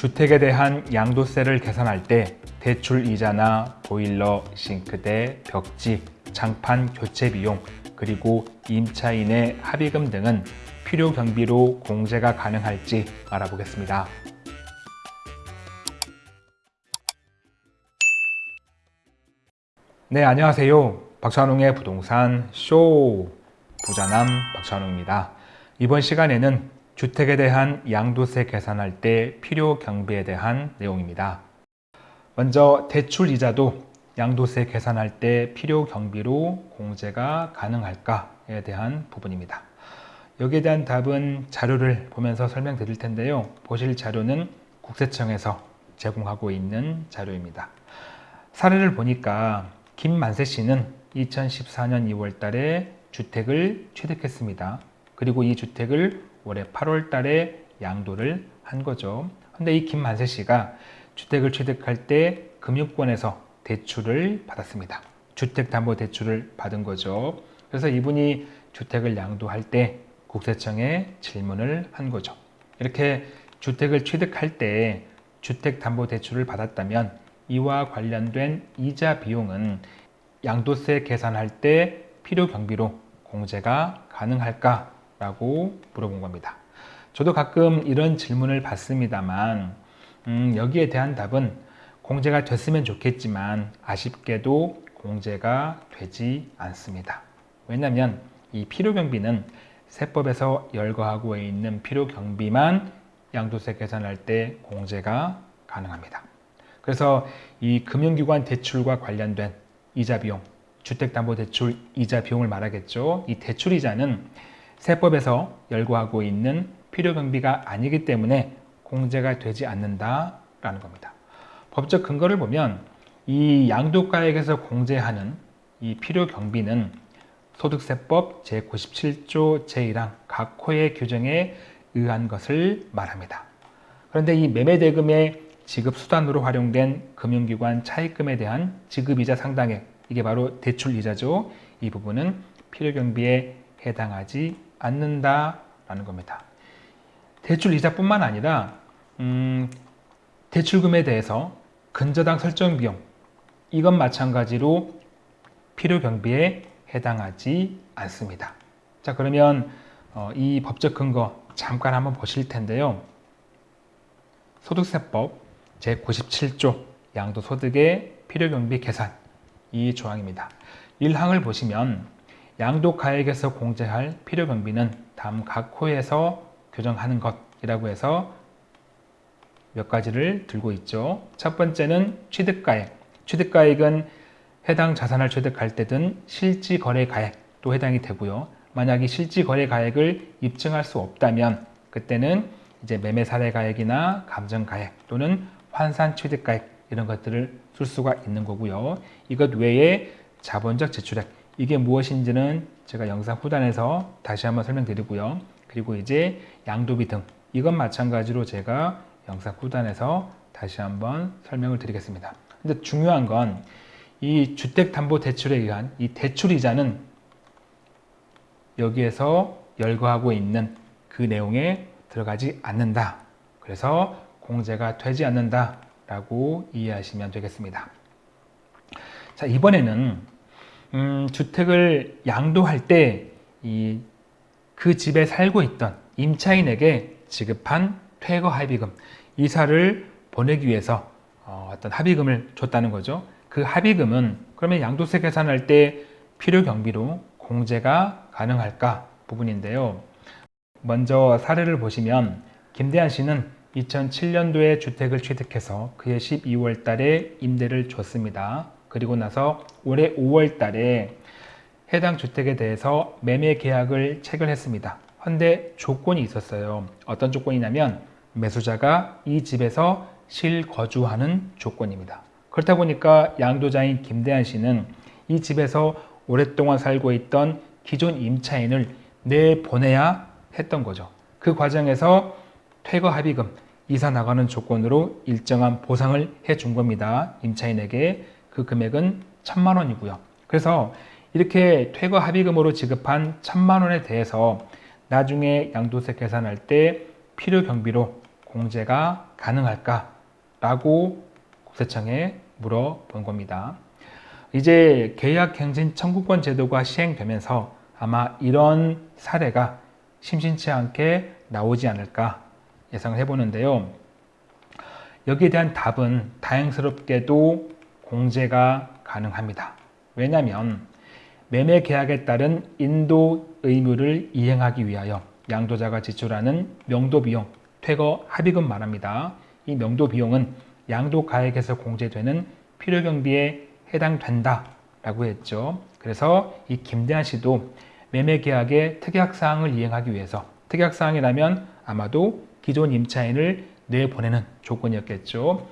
주택에 대한 양도세를 계산할 때 대출 이자나 보일러, 싱크대, 벽지, 장판 교체 비용, 그리고 임차인의 합의금 등은 필요 경비로 공제가 가능할지 알아보겠습니다. 네, 안녕하세요. 박찬웅의 부동산 쇼 부자남 박찬웅입니다. 이번 시간에는 주택에 대한 양도세 계산할 때 필요 경비에 대한 내용입니다. 먼저 대출 이자도 양도세 계산할 때 필요 경비로 공제가 가능할까에 대한 부분입니다. 여기에 대한 답은 자료를 보면서 설명드릴 텐데요. 보실 자료는 국세청에서 제공하고 있는 자료입니다. 사례를 보니까 김만세 씨는 2014년 2월 달에 주택을 취득했습니다. 그리고 이 주택을 올해 8월 달에 양도를 한 거죠. 근데 이 김만세 씨가 주택을 취득할 때 금융권에서 대출을 받았습니다. 주택담보대출을 받은 거죠. 그래서 이분이 주택을 양도할 때 국세청에 질문을 한 거죠. 이렇게 주택을 취득할 때 주택담보대출을 받았다면 이와 관련된 이자 비용은 양도세 계산할 때 필요 경비로 공제가 가능할까? 라고 물어본 겁니다. 저도 가끔 이런 질문을 받습니다만 음, 여기에 대한 답은 공제가 됐으면 좋겠지만 아쉽게도 공제가 되지 않습니다. 왜냐하면 이 필요경비는 세법에서 열거하고 있는 필요경비만 양도세 계산할 때 공제가 가능합니다. 그래서 이 금융기관 대출과 관련된 이자 비용, 주택담보대출 이자 비용을 말하겠죠. 이 대출 이자는 세법에서 열거하고 있는 필요경비가 아니기 때문에 공제가 되지 않는다라는 겁니다. 법적 근거를 보면 이 양도가액에서 공제하는 이 필요경비는 소득세법 제97조 제1항 각 호의 규정에 의한 것을 말합니다. 그런데 이 매매대금의 지급 수단으로 활용된 금융기관 차입금에 대한 지급이자 상당액 이게 바로 대출이자죠. 이 부분은 필요경비에 해당하지 않는다라는 겁니다. 대출 이자뿐만 아니라 음, 대출금에 대해서 근저당 설정 비용 이건 마찬가지로 필요 경비에 해당하지 않습니다. 자 그러면 어, 이 법적 근거 잠깐 한번 보실 텐데요. 소득세법 제97조 양도소득의 필요 경비 계산 이 조항입니다. 1항을 보시면 양도가액에서 공제할 필요경비는 다음 각 호에서 규정하는 것이라고 해서 몇 가지를 들고 있죠. 첫 번째는 취득가액. 취득가액은 해당 자산을 취득할 때 든 실지거래가액도 해당이 되고요. 만약 이 실지거래가액을 입증할 수 없다면 그때는 이제 매매사례가액이나 감정가액 또는 환산취득가액 이런 것들을 쓸 수가 있는 거고요. 이것 외에 자본적 지출액 이게 무엇인지는 제가 영상 후단에서 다시 한번 설명드리고요. 그리고 이제 양도비 등 이건 마찬가지로 제가 영상 후단에서 다시 한번 설명을 드리겠습니다. 근데 중요한 건 이 주택담보대출에 의한 이 대출이자는 여기에서 열거하고 있는 그 내용에 들어가지 않는다. 그래서 공제가 되지 않는다 라고 이해하시면 되겠습니다. 자 이번에는 음, 주택을 양도할 때그 집에 살고 있던 임차인에게 지급한 퇴거 합의금 이사를 보내기 위해서 어, 떤 합의금을 줬다는 거죠. 그 합의금은 그러면 양도세 계산할 때 필요 경비로 공제가 가능할까 부분인데요. 먼저 사례를 보시면 김대한 씨는 2007년도에 주택을 취득해서 그해 12월 달에 임대를 줬습니다. 그리고 나서 올해 5월 달에 해당 주택에 대해서 매매 계약을 체결했습니다. 그런데 조건이 있었어요. 어떤 조건이냐면 매수자가 이 집에서 실거주하는 조건입니다. 그렇다 보니까 양도자인 김대한 씨는 이 집에서 오랫동안 살고 있던 기존 임차인을 내보내야 했던 거죠. 그 과정에서 퇴거 합의금, 이사 나가는 조건으로 일정한 보상을 해 준 겁니다. 임차인에게 그 금액은 천만 원이고요. 그래서 이렇게 퇴거 합의금으로 지급한 천만 원에 대해서 나중에 양도세 계산할 때 필요 경비로 공제가 가능할까? 라고 국세청에 물어본 겁니다. 이제 계약갱신 청구권 제도가 시행되면서 아마 이런 사례가 심심치 않게 나오지 않을까 예상을 해보는데요. 여기에 대한 답은 다행스럽게도 공제가 가능합니다. 왜냐하면 매매 계약에 따른 인도 의무를 이행하기 위하여 양도자가 지출하는 명도 비용, 퇴거 합의금 말합니다. 이 명도 비용은 양도 가액에서 공제되는 필요 경비에 해당된다라고 했죠. 그래서 이 김대한 씨도 매매 계약의 특약 사항을 이행하기 위해서 특약 사항이라면 아마도 기존 임차인을 내보내는 조건이었겠죠.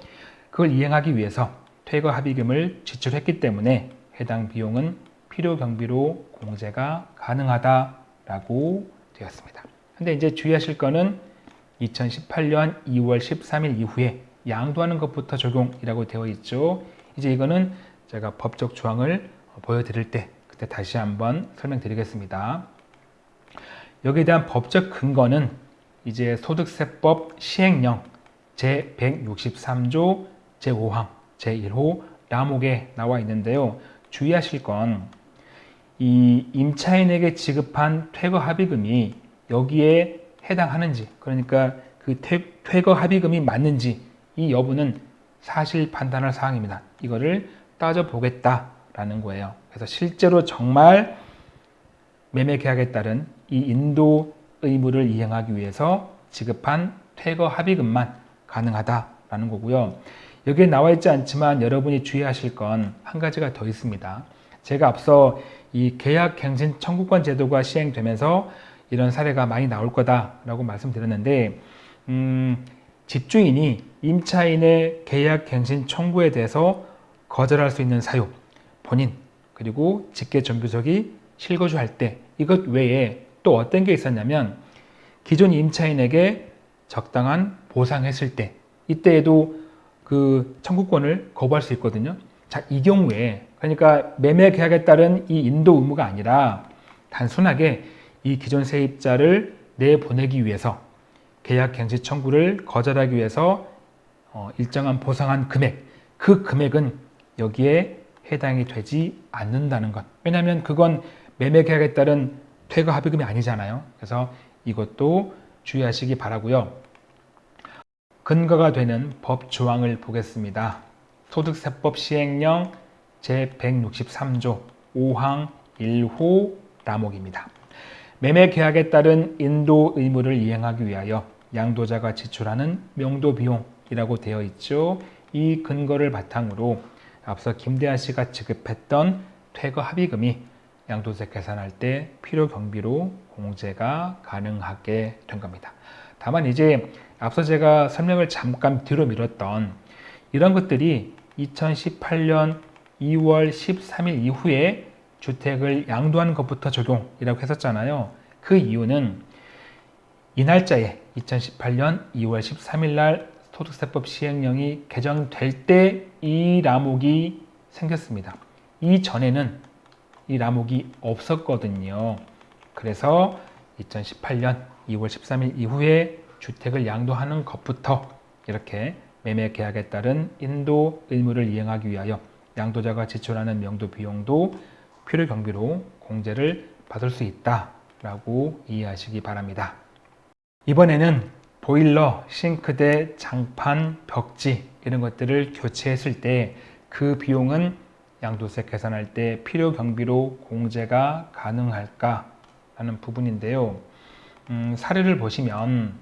그걸 이행하기 위해서 퇴거 합의금을 지출했기 때문에 해당 비용은 필요 경비로 공제가 가능하다라고 되었습니다. 근데 이제 주의하실 거는 2018년 2월 13일 이후에 양도하는 것부터 적용이라고 되어 있죠. 이제 이거는 제가 법적 조항을 보여드릴 때 그때 다시 한번 설명드리겠습니다. 여기에 대한 법적 근거는 이제 소득세법 시행령 제163조 제5항 제1호 라목에 나와 있는데요. 주의하실 건 이 임차인에게 지급한 퇴거 합의금이 여기에 해당하는지 그러니까 그 퇴, 거 합의금이 맞는지 이 여부는 사실 판단할 사항입니다. 이거를 따져보겠다라는 거예요. 그래서 실제로 정말 매매 계약에 따른 이 인도 의무를 이행하기 위해서 지급한 퇴거 합의금만 가능하다라는 거고요. 여기에 나와 있지 않지만 여러분이 주의하실 건 한 가지가 더 있습니다. 제가 앞서 이 계약갱신 청구권 제도가 시행되면서 이런 사례가 많이 나올 거다라고 말씀드렸는데 음, 집주인이 임차인의 계약갱신 청구에 대해서 거절할 수 있는 사유, 본인 그리고 직계존비속이 실거주할 때 이것 외에 또 어떤 게 있었냐면 기존 임차인에게 적당한 보상했을 때 이때에도 그 청구권을 거부할 수 있거든요. 자, 이 경우에 그러니까 매매 계약에 따른 이 인도 의무가 아니라 단순하게 이 기존 세입자를 내보내기 위해서 계약 갱신 청구를 거절하기 위해서 어, 일정한 보상한 금액 그 금액은 여기에 해당이 되지 않는다는 것. 왜냐하면 그건 매매 계약에 따른 퇴거 합의금이 아니잖아요. 그래서 이것도 주의하시기 바라고요 근거가 되는 법 조항을 보겠습니다 소득세법 시행령 제163조 5항 1호 라목입니다 매매 계약에 따른 인도 의무를 이행하기 위하여 양도자가 지출하는 명도 비용이라고 되어 있죠. 이 근거를 바탕으로 앞서 김대한 씨가 지급했던 퇴거 합의금이 양도세 계산할 때 필요 경비로 공제가 가능하게 된 겁니다. 다만 이제 앞서 제가 설명을 잠깐 뒤로 미뤘던 이런 것들이 2018년 2월 13일 이후에 주택을 양도하는 것부터 적용이라고 했었잖아요. 그 이유는 이 날짜에 2018년 2월 13일 날 소득세법 시행령이 개정될 때 이 라목이 생겼습니다. 이전에는 이 라목이 없었거든요. 그래서 2018년 2월 13일 이후에 주택을 양도하는 것부터 이렇게 매매 계약에 따른 인도 의무를 이행하기 위하여 양도자가 지출하는 명도 비용도 필요 경비로 공제를 받을 수 있다라고 이해하시기 바랍니다. 이번에는 보일러, 싱크대, 장판, 벽지 이런 것들을 교체했을 때 그 비용은 양도세 계산할 때 필요 경비로 공제가 가능할까 하는 부분인데요. 음, 사례를 보시면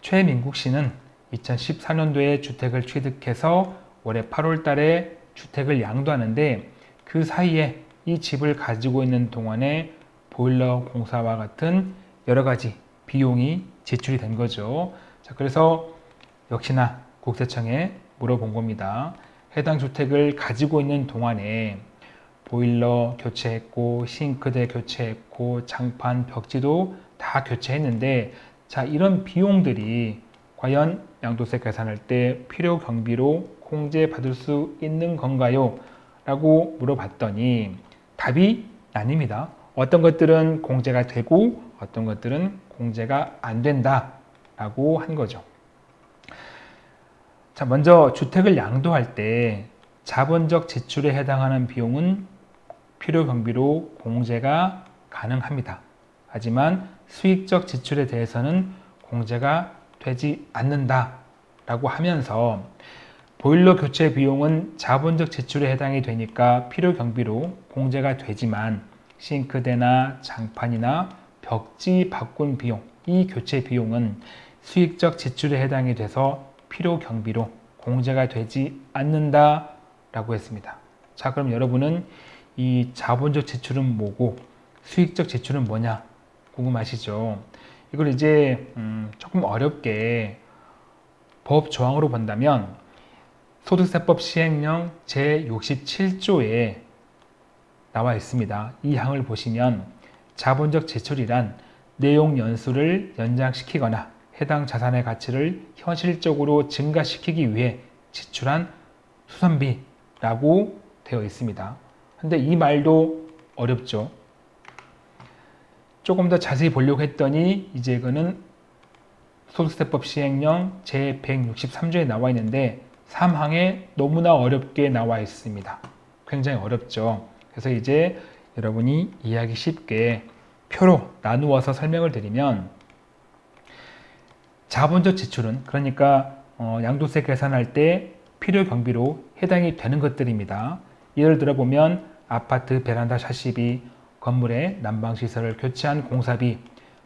최민국 씨는 2014년도에 주택을 취득해서 올해 8월 달에 주택을 양도하는데 그 사이에 이 집을 가지고 있는 동안에 보일러 공사와 같은 여러 가지 비용이 지출이 된 거죠. 자, 그래서 역시나 국세청에 물어본 겁니다. 해당 주택을 가지고 있는 동안에 보일러 교체했고 싱크대 교체했고 장판 벽지도 다 교체했는데 자 이런 비용들이 과연 양도세 계산할 때 필요 경비로 공제 받을 수 있는 건가요? 라고 물어봤더니 답이 아닙니다. 어떤 것들은 공제가 되고 어떤 것들은 공제가 안 된다 라고 한 거죠. 자, 먼저 주택을 양도할 때 자본적 지출에 해당하는 비용은 필요 경비로 공제가 가능합니다. 하지만 수익적 지출에 대해서는 공제가 되지 않는다 라고 하면서 보일러 교체 비용은 자본적 지출에 해당이 되니까 필요 경비로 공제가 되지만 싱크대나 장판이나 벽지 바꾼 비용, 이 교체 비용은 수익적 지출에 해당이 돼서 필요 경비로 공제가 되지 않는다 라고 했습니다. 자, 그럼 여러분은 이 자본적 지출은 뭐고 수익적 지출은 뭐냐 궁금하시죠? 이걸 이제 음, 조금 어렵게 법 조항으로 본다면 소득세법 시행령 제67조에 나와 있습니다. 이 항을 보시면 자본적 지출이란 내용 연수를 연장시키거나 해당 자산의 가치를 현실적으로 증가시키기 위해 지출한 수선비라고 되어 있습니다. 근데 이 말도 어렵죠. 조금 더 자세히 보려고 했더니 이제 이거는 소득세법 시행령 제163조에 나와 있는데 3항에 너무나 어렵게 나와 있습니다. 굉장히 어렵죠. 그래서 이제 여러분이 이해하기 쉽게 표로 나누어서 설명을 드리면 자본적 지출은 그러니까 어, 양도세 계산할 때 필요 경비로 해당이 되는 것들입니다. 예를 들어 보면 아파트 베란다 샤시비, 건물의 난방시설을 교체한 공사비,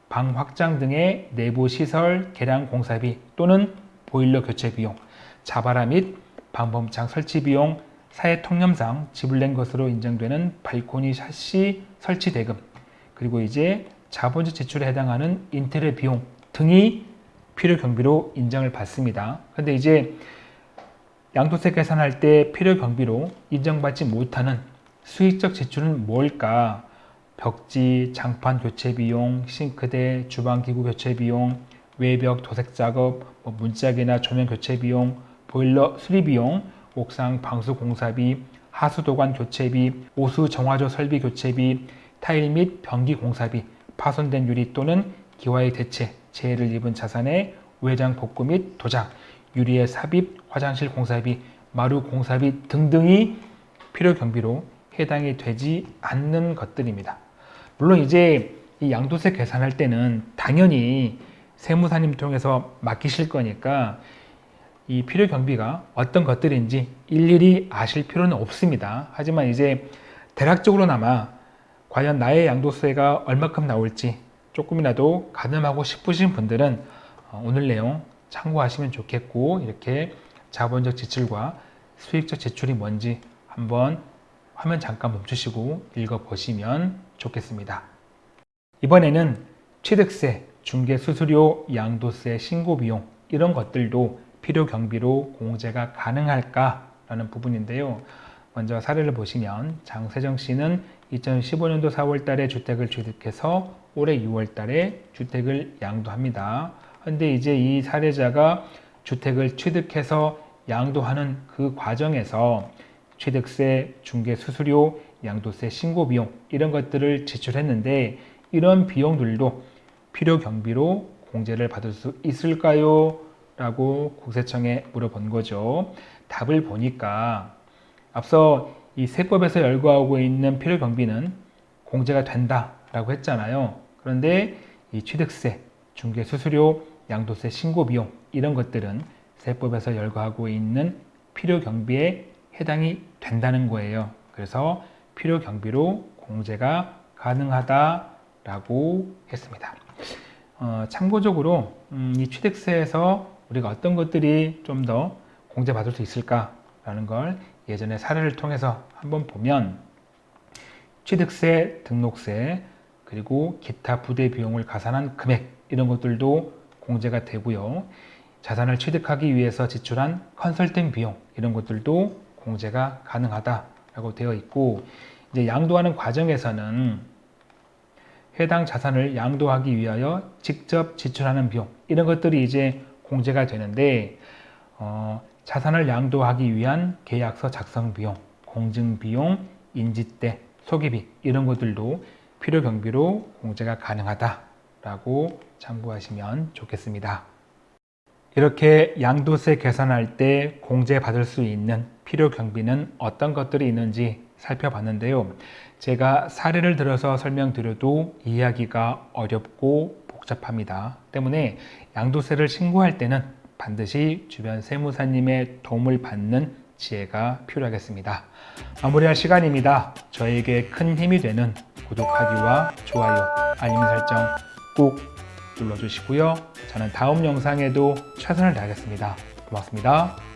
방 확장 등의 내부 시설 개량 공사비 또는 보일러 교체 비용, 자바라 및 방범창 설치 비용, 사회 통념상 지불된 것으로 인정되는 발코니 샤시 설치 대금, 그리고 이제 자본적 지출에 해당하는 인테리어 비용 등이 필요 경비로 인정을 받습니다. 근데 이제 양도세 계산할 때 필요 경비로 인정받지 못하는 수익적 지출은 뭘까? 벽지, 장판 교체 비용, 싱크대, 주방기구 교체 비용, 외벽 도색 작업, 뭐 문짝이나 조명 교체 비용, 보일러 수리 비용, 옥상 방수 공사비, 하수도관 교체비, 오수 정화조 설비 교체비, 타일 및 변기 공사비, 파손된 유리 또는 기와의 대체, 재해를 입은 자산의 외장 복구 및 도장, 유리의 삽입, 화장실 공사비, 마루 공사비 등등이 필요 경비로 해당이 되지 않는 것들입니다. 물론 이제 이 양도세 계산할 때는 당연히 세무사님 통해서 맡기실 거니까 이 필요 경비가 어떤 것들인지 일일이 아실 필요는 없습니다. 하지만 이제 대략적으로나마 과연 나의 양도세가 얼마큼 나올지 조금이라도 가늠하고 싶으신 분들은 어, 오늘 내용 참고하시면 좋겠고 이렇게 자본적 지출과 수익적 지출이 뭔지 한번 화면 잠깐 멈추시고 읽어보시면 좋겠습니다. 이번에는 취득세, 중개수수료, 양도세, 신고비용 이런 것들도 필요 경비로 공제가 가능할까 라는 부분인데요. 먼저 사례를 보시면 장세정 씨는 2015년도 4월 달에 주택을 취득해서 올해 6월 달에 주택을 양도합니다. 근데 이제 이 사례자가 주택을 취득해서 양도하는 그 과정에서 취득세, 중개 수수료, 양도세 신고 비용 이런 것들을 지출했는데 이런 비용들도 필요 경비로 공제를 받을 수 있을까요? 라고 국세청에 물어본 거죠. 답을 보니까 앞서 이 세법에서 열거하고 있는 필요 경비는 공제가 된다라고 했잖아요. 그런데 이 취득세, 중개 수수료, 양도세 신고 비용 이런 것들은 세법에서 열거하고 있는 필요 경비에 해당이 된다는 거예요. 그래서 필요 경비로 공제가 가능하다라고 했습니다. 어, 참고적으로 음, 이 취득세에서 우리가 어떤 것들이 좀 더 공제받을 수 있을까라는 걸 예전에 사례를 통해서 한번 보면 취득세, 등록세, 그리고 기타 부대 비용을 가산한 금액 이런 것들도 공제가 되고요. 자산을 취득하기 위해서 지출한 컨설팅 비용 이런 것들도 공제가 가능하다 라고 되어 있고 이제 양도하는 과정에서는 해당 자산을 양도하기 위하여 직접 지출하는 비용 이런 것들이 이제 공제가 되는데 어, 자산을 양도하기 위한 계약서 작성 비용, 공증 비용, 인지대, 소개비 이런 것들도 필요 경비로 공제가 가능하다라고 참고하시면 좋겠습니다. 이렇게 양도세 계산할 때 공제받을 수 있는 필요 경비는 어떤 것들이 있는지 살펴봤는데요. 제가 사례를 들어서 설명드려도 이해하기가 어렵고 복잡합니다. 때문에 양도세를 신고할 때는 반드시 주변 세무사님의 도움을 받는 지혜가 필요하겠습니다. 마무리할 시간입니다. 저에게 큰 힘이 되는 구독하기와 좋아요, 알림 설정 꼭 눌러주시고요. 저는 다음 영상에도 최선을 다하겠습니다. 고맙습니다.